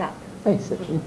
step. Basically.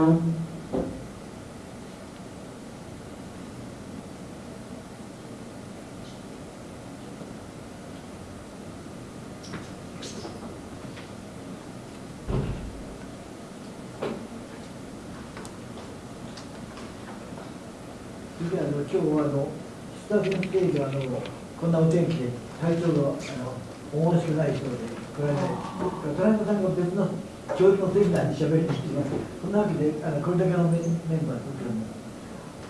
次今日はあのスタッフのステージはあのこんなお天気で体調があのしくないそうで、これない、トランクさんが別の教育のセミナーにしゃべりに来ています。そんなわけであのこれだけのメンメンバーとっても。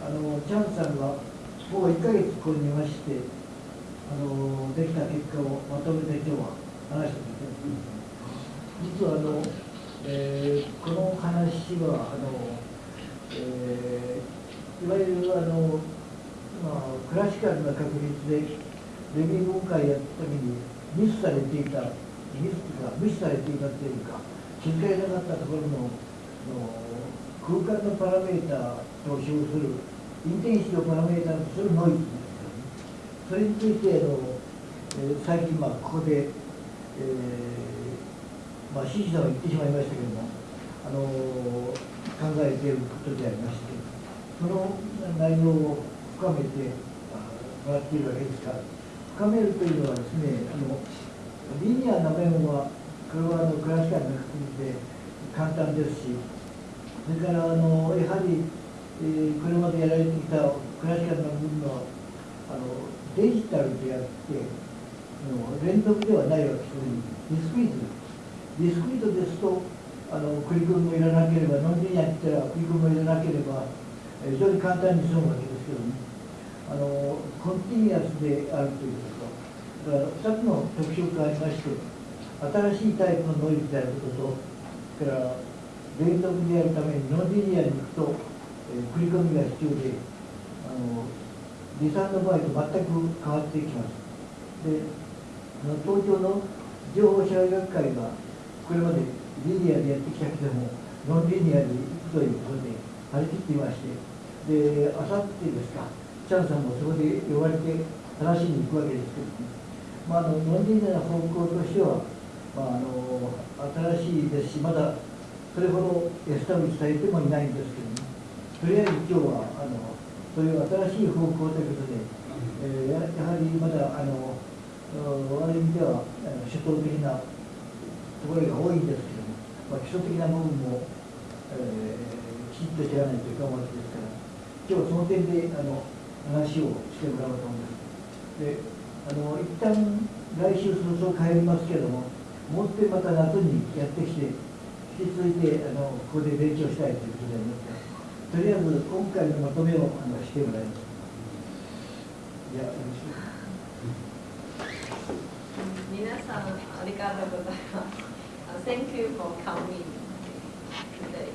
あのチャンさんがもう1ヶ月ここにいましてあのできた結果をまとめて今日は話してみて実はあの、えーこの話はあの、えーいわゆるあの、まあ、クラシカルな確率でレビュー文化やった時にミスされていたミスというか無視されていたというか気づかなかったところのの空間のパラメーターと称するインテンシティをパラメータとするノイズですよねそれについてあの、えー最近まあここで、えーまあ、シシさんは言ってしまいましたけどもあの考えていることでありましてその内容を深めてもらっているわけですから深めるというのはですねあのリニアな面はこれはあのクラシカルな確率で簡単ですしそれからあのやはり、えーこれまでやられてきたクラシカルな部分はあのデジタルであってあの連続ではないわけですディスクリート。ディスクリートですとあのクリコンもいらなければノンリニアに言ったらクリコンもいらなければ非常に簡単に済むわけですけどね。あのコンティニアスであるということ。だから2つの特徴がありまして新しいタイプのノイズであることとそれから連続であるためにノンリニアに行くと、えー繰り込みが必要であの離散の場合と全く変わってきます。であの東京の情報社会学会がこれまでリニアでやってきたけどもノンリニアに行くということで張り切っていましてであさってですかチャンさんもそこで呼ばれて話しに行くわけですけども、まあ、あのノンリニアな方向としては、まあ、あの新しいですしまだそれほどエスタブリッシュされてもいないんですけどもとりあえず今日はあのそういう新しい方向ということで、えーやはりまだあのうんある意味では主導的なところが多いんですけども、まあ、基礎的な部分も、えーきちっと知らないというかわけですから今日はその点であの話をしてもらおうと思います。であの一旦来週早々帰りますけれどももう一遍また夏にやってきて引き続いてあのここで勉強したいということでありますからとりあえず今回のまとめをあのしてもらいますいやよろしく皆さんありがとうございます。Uh, Thank you for coming today.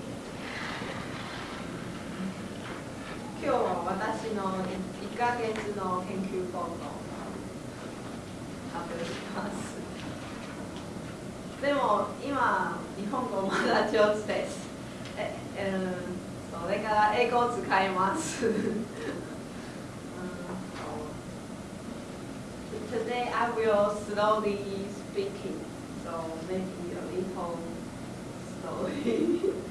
今日は私の1ヶ月の研究報告を発表します。でも今日本語まだ上手です。え、うん、それから英語を使います。うん Today I will slowly speaking, so maybe a little slowly.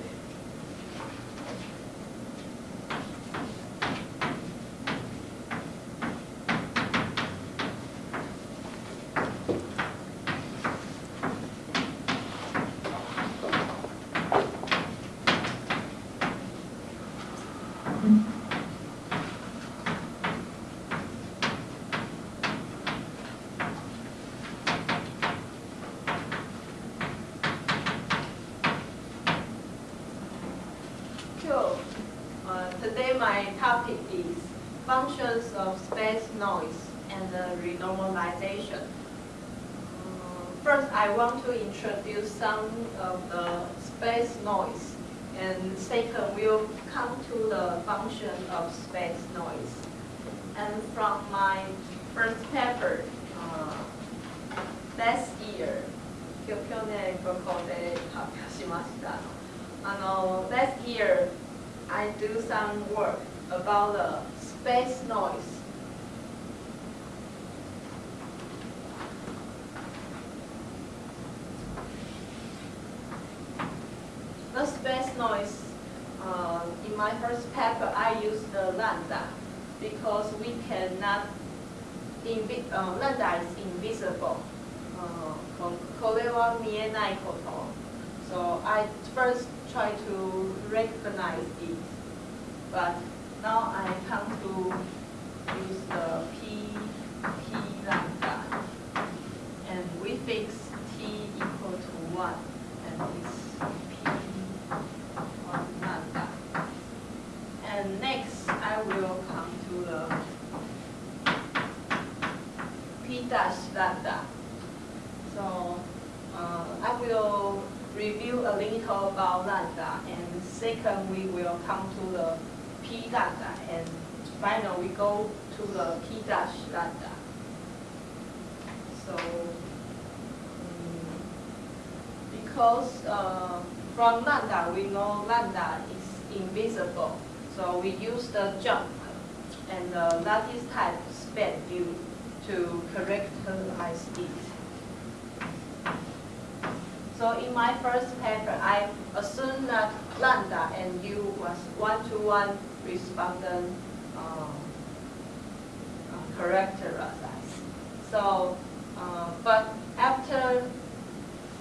second, we'll come to the function of space noise. And from my first paper, uh, last year, 去去年ここで発表しました。あの last year I do some work about the space noise. lambda because we cannot, invi uh, lambda is invisible. Uh, from Kolewa mienai koto. So I first try to recognize it, but now I come to use the P, P lambda. And we fix T equal to 1, and it's about lambda, and second we will come to the p lambda, and finally we go to the p dash lambda. So um, because uh, from lambda we know lambda is invisible, so we use the jump and the lattice type span view to characterize it. So in my first paper, I assumed that lambda and U was one-to-one respondent uh, uh, characterized. So, uh, but after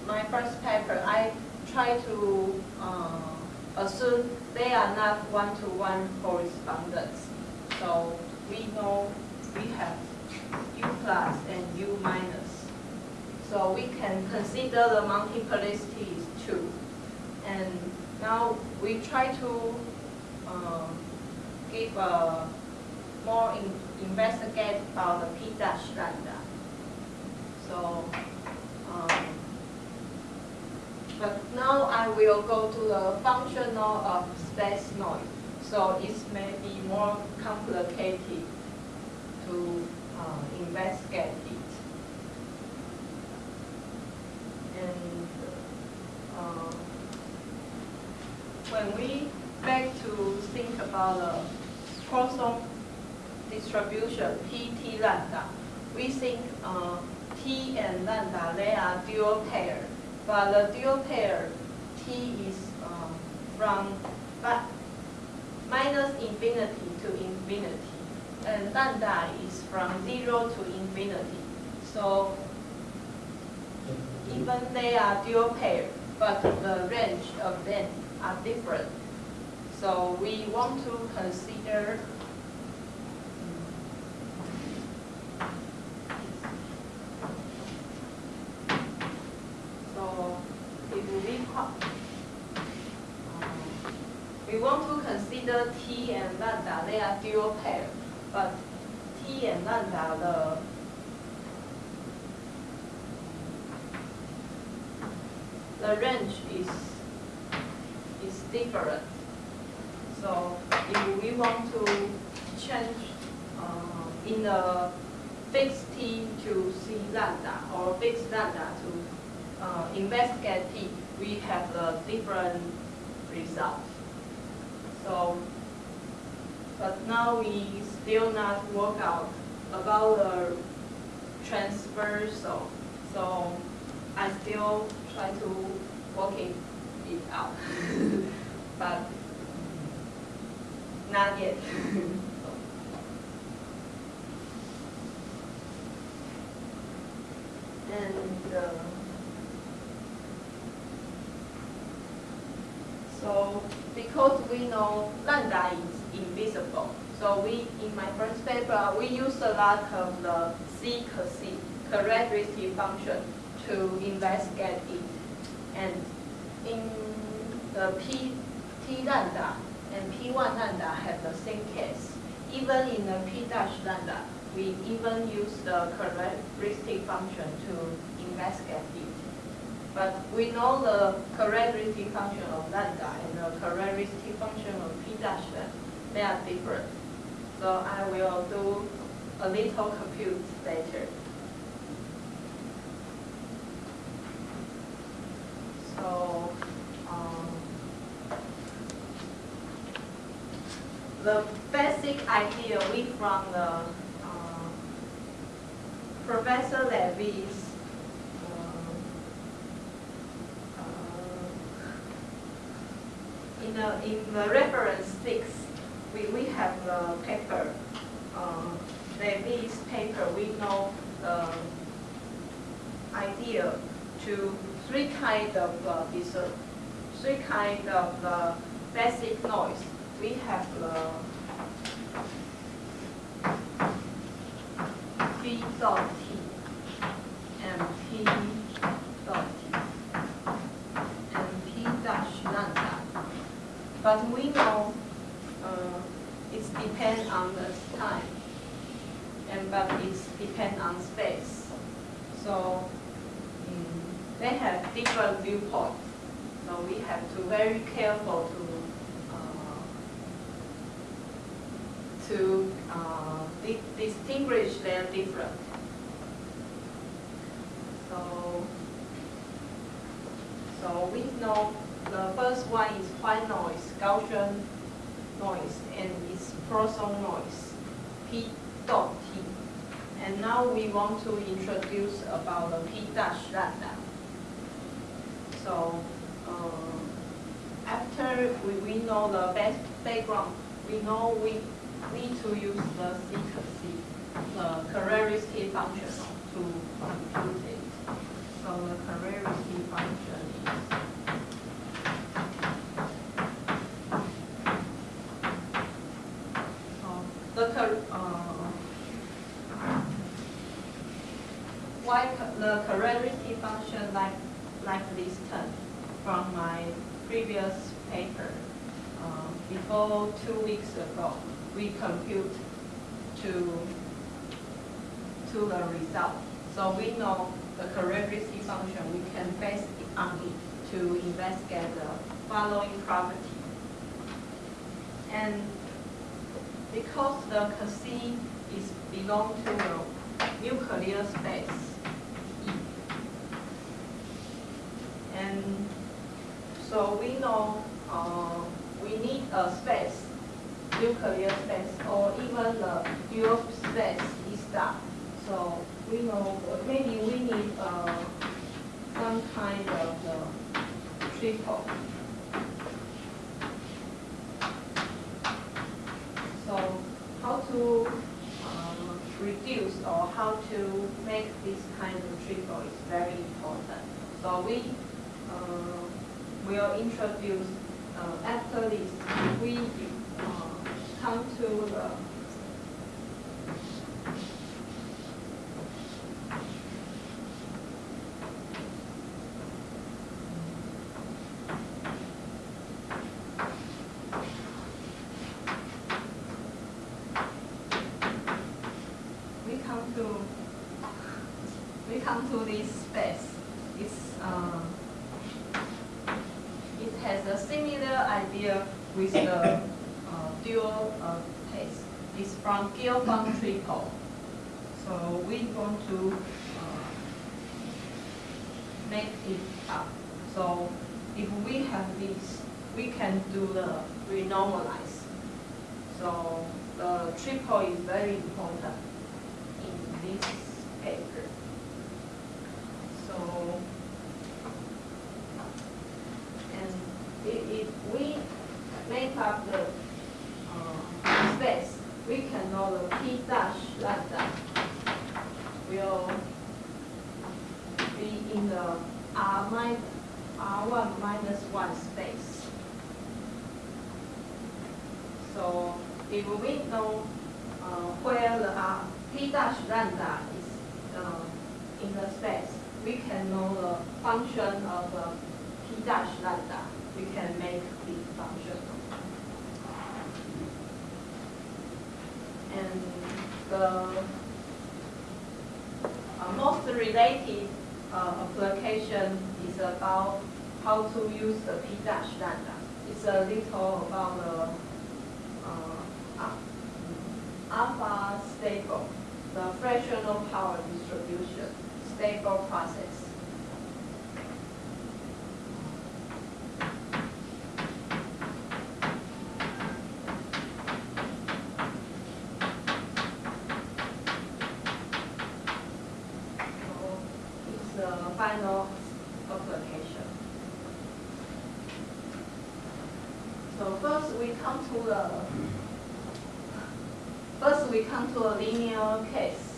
my first paper, I try to uh, assume they are not one-to-one correspondence. So we know we have U plus and U minus. So we can consider the multiplicities too. And now we try to uh, give a more in, investigate about the p dash lambda. So, um, but now I will go to the functional of space noise. So it may be more complicated to uh, investigate it. And uh, when we back to think about the Poisson distribution, P, T, lambda, we think uh, T and lambda, they are dual pair. But the dual pair, T is uh, from but minus infinity to infinity, and lambda is from zero to infinity. So even they are dual pair, but the range of them are different. So we want to consider so if we um, we want to consider T and lambda, they are dual pair, but T and lambda, the the range is is different. So if we want to change uh, in the fixed t to c lambda or fixed lambda to uh, investigate t, we have a different result. So, but now we still not work out about the transversal. So I still try to working it out, but not yet. and uh, so because we know lambda is invisible, so we in my first paper we use a lot of the C characteristic function to investigate it. And in the P, T lambda and P1 lambda have the same case. Even in the P dash lambda, we even use the characteristic function to investigate it. But we know the characteristic function of lambda and the characteristic function of P dash, they are different. So I will do a little compute later. So, um, the basic idea we from the uh, Professor Levy's uh, uh, in the in the reference six, we, we have the paper. Uh, Levy's paper, we know the idea to three kind of uh, uh, three kind of uh, basic noise. We have the P dot T and P dot T and P dash lambda. But we know uh, it depends on the time and but it depends on space. So mm, they have different viewpoints. So we have to very careful to uh, to uh, di their different. So so we know the first one is white noise, Gaussian noise, and it's Poisson noise, P dot T. And now we want to introduce about the P dash lambda. So uh, after we, we know the best background, we know we need to use the secrecy, the characteristic function to compute it. So the characteristic function is uh, the uh, why the characteristic function like like this term from my previous paper uh, before two weeks ago we compute to to the result so we know the characteristic function we can base it on it to investigate the following property and because the C is belong to the nuclear space E. And so we know uh, we need a space, nuclear space, or even the dual space E star. So we know maybe we need uh, some kind of uh, triple. So how to uh, reduce or how to make this kind of triple is very important. So we uh, will introduce uh, after this, we uh, come to the we come to we come to this space. It's uh, it has a similar idea with the uh, dual uh, test. It's from Gelfand triple. So we want to uh, make it up. So if we have this, we can do the renormalize. So the triple is very important in this paper. So, and if, we make up the uh, space, we can know the p dash like lambda will be in the r minus r1 minus 1 space. So if we know such lambda is uh, in the space, we can know the function of uh, p dash lambda. We can make the function. And the uh, most related uh, application is about how to use the p dash lambda. It's a little about the uh, alpha stable the fractional power distribution, stable process. Application. So first we come to the, first we come to a linear case.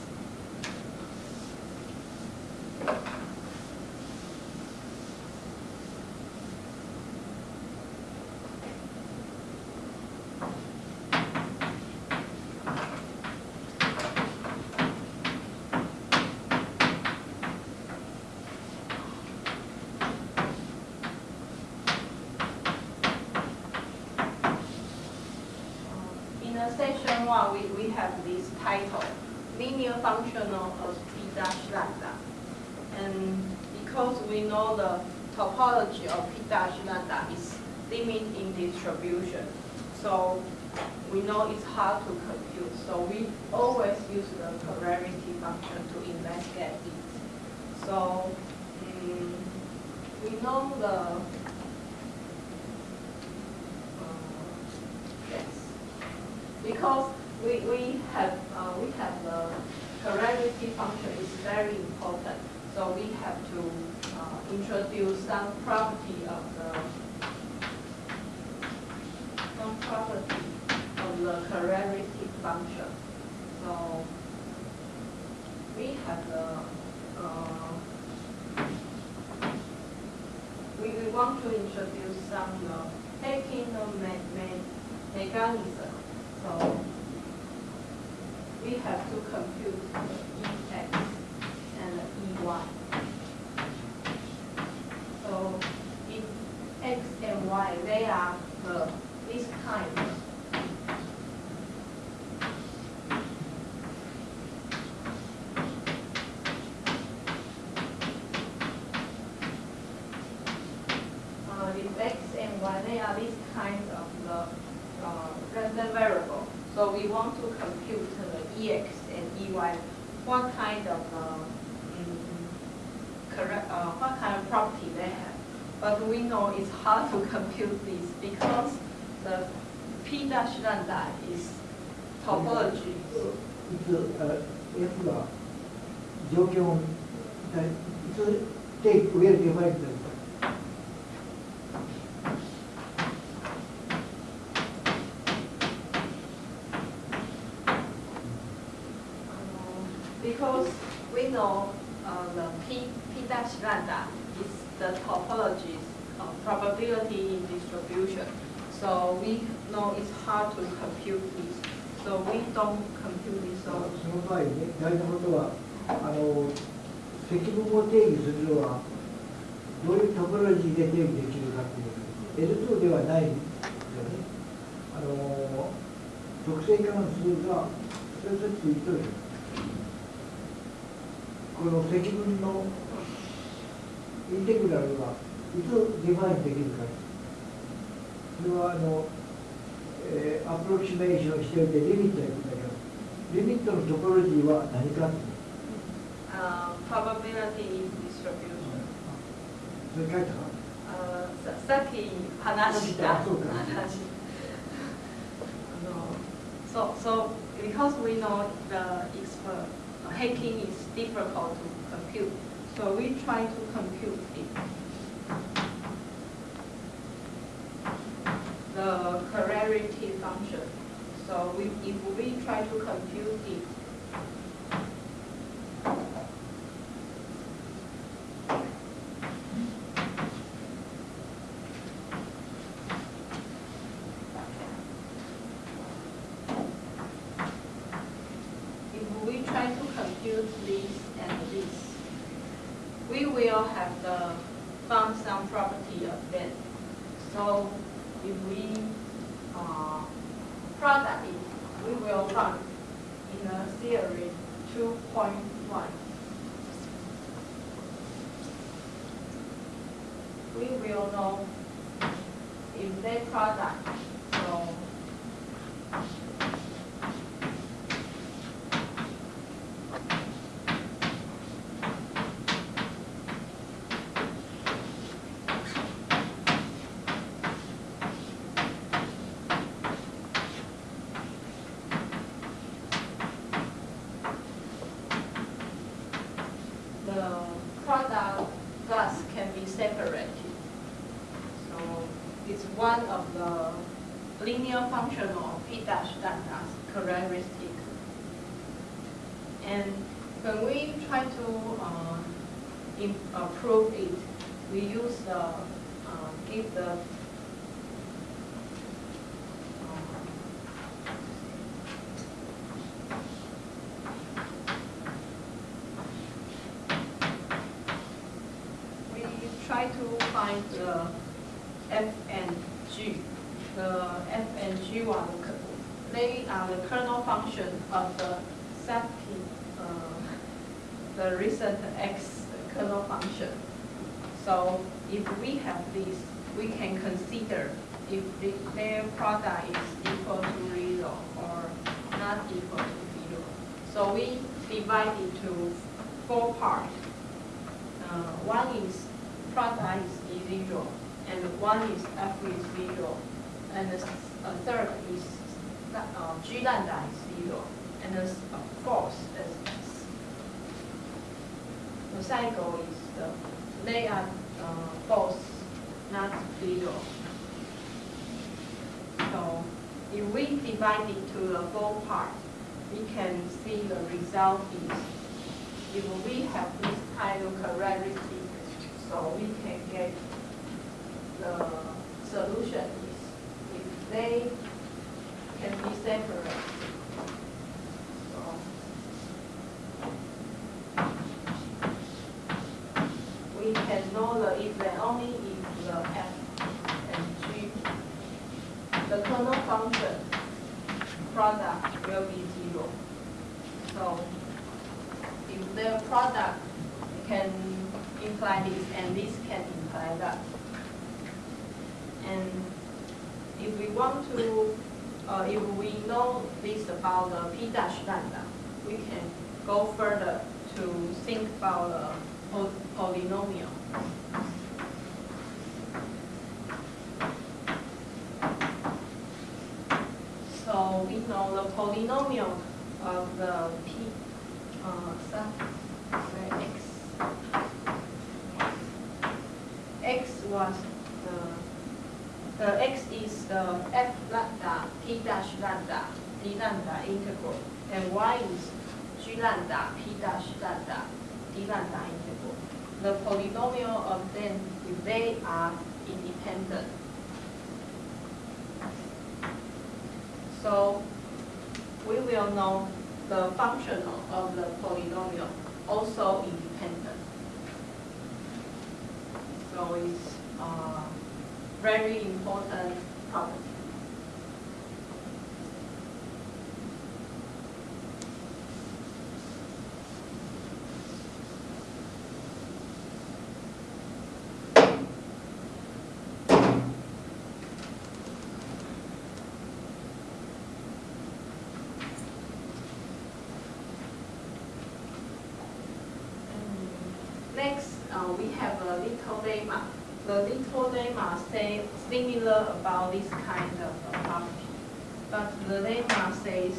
In the section one, we, we have this title, linear functional of P dash lambda. And because we know the topology of P dash lambda is limit in distribution, so we know it's hard to compute. So we always use the polarity function to investigate it. So mm, we know the uh, yes because we, we have, uh, we have the polarity function is very important. So we have to uh, introduce some property of the, some property of the polarity function. So we have the, uh, we, we want to introduce some uh, taking the me, me, mechanism. So we have to compute the Ex and the Ey. So if X Y, they are the, this kind. Uh, if X and Y, they are this kind of the uh, random variable. So we want to compute the EX and EY, what kind of, uh, mm, correct, uh, what kind of property they have But we know it's hard to compute this because the P dash lambda is topology. いつあ F が状況をだいつ定義上でデファインですか Um, Because we know uh, the P, P dash lambda is the topology of probability in distribution. So we know it's hard to compute this. So we don't compute this. そ So の場合ね大事なことはあの積分を定義するのはどういうトポロジーで定義できるかっていう L2 ではないんですよねあの特性関数がそれぞれついてるこの積分のインテグラルがいつデファインできるかそれはあの、えーアプロキシメーションしておいてリミットやるんだけどリミットのトポロジーは何かっていう uh, probability in distribution. それ書いたか Uh, ささっき話したあそうか話。No. So, so because we know the expert, uh, hacking is difficult to compute, so we try to compute it. Function. So we, if we try to compute it, if we try to compute this and this, we will have the some property of it. So if we uh, product it, we will find in a theory 2.1. We will know if their product so the product gas can be separated. So it's one of the linear functional P dash lambda's characteristic. And when we try to uh, im- uh, it, we use the, uh, give the uh, we try to find the f and g. The f and g are the, k- they are the kernel function of the sub uh, the recent x kernel function. So if we have this, we can consider if the, their product is equal to zero or not equal to zero. So we divide it to four parts. Uh, one is product is zero, and one is f is zero, and the third is uh, g lambda is zero, and the fourth is. The cycle is the they are uh, both not zero. So if we divide it to the four parts, we can see the result is if we have this kind of characteristic, so we can get the solution is if they can be separated. So we can know the if and only if the f and g, the kernel function product will be zero. So if the product can imply this and this can imply that. And if we want to, uh, if we know this about the p dash lambda, we can go further to think about the po- polynomial. So we know the polynomial of the p, uh, sub, x. X was the, the x is the f lambda, p dash lambda, d lambda integral, and y is g lambda, p dash lambda, d lambda integral. The polynomial of them, if they are independent. So we will know the functional of the polynomial also independent. So it's uh, very important property. Next, uh, we have a little lemma. The little lemma say similar about this kind of uh, property, but the lemma says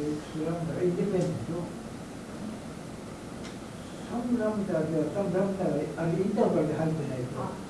2 lambda independent of some lambda では some lambda があれインターバルで入ってないと。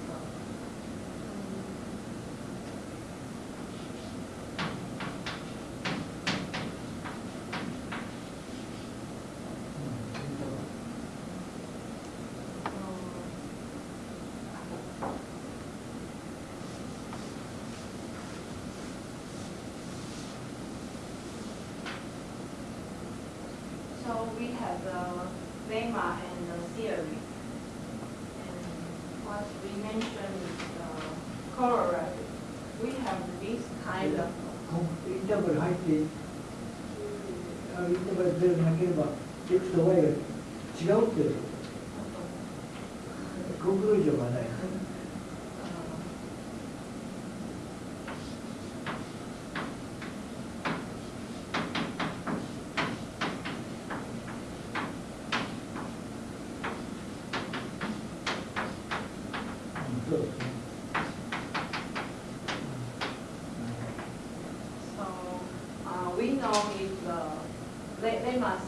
problemática.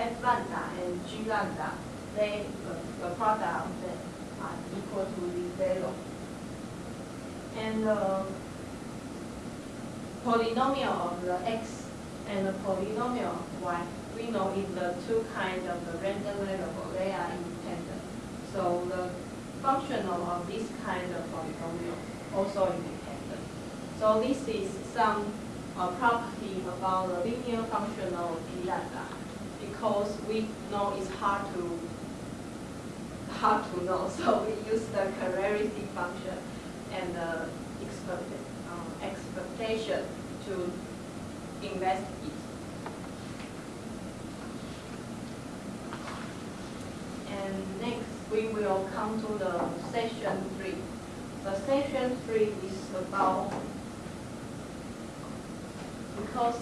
F lambda and g lambda, they, the, the product of them are equal to zero. And the polynomial of the x and the polynomial of y, we know in the two kinds of the random variable, they are independent. So the functional of this kind of polynomial also independent. So this is some uh, property about the linear functional of P lambda because we know it's hard to hard to know. So we use the characteristic function and the um, expectation to investigate. And next, we will come to the session three. The session three is about, because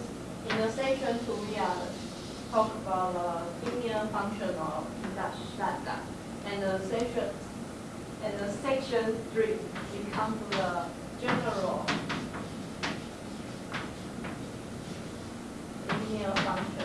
in the session two, we are talk about the linear function of dash lambda. And the section, and the section three, we come to the general linear function.